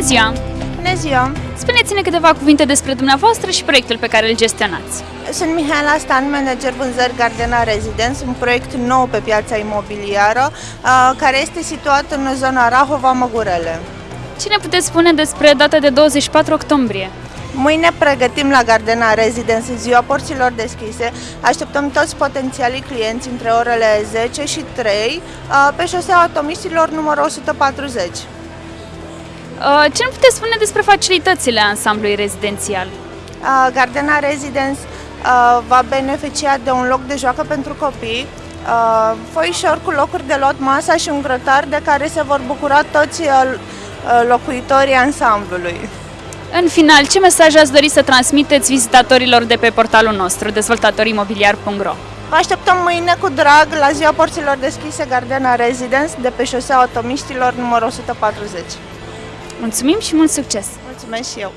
ziua! Bună ziua! Spuneți-ne câteva cuvinte despre dumneavoastră și proiectul pe care îl gestionați. Sunt Mihaela Stan, manager vânzări Gardena Residence, un proiect nou pe piața imobiliară, uh, care este situat în zona Rahova-Măgurele. Ce ne puteți spune despre data de 24 octombrie? Mâine pregătim la Gardena Residence ziua porților deschise. Așteptăm toți potențialii clienți între orele 10 și 3 uh, pe șoseaua Atomiștilor numărul 140. Uh, Ce ne puteți spune despre facilitățile ansamblului rezidențial? Uh, Gardena Residence uh, va beneficia de un loc de joacă pentru copii, uh, foișor cu locuri de lot, masa și un grătar de care se vor bucura toți uh, uh, locuitorii ansamblului. În final, ce mesaj ați dori să transmiteți vizitatorilor de pe portalul nostru, dezvoltatorimobiliar.ro? Vă așteptăm mâine cu drag la ziua porților deschise Gardena Residence de pe șoseaua Atomiștilor numărul 140. Mulțumim și mult succes! Mulțumesc și eu!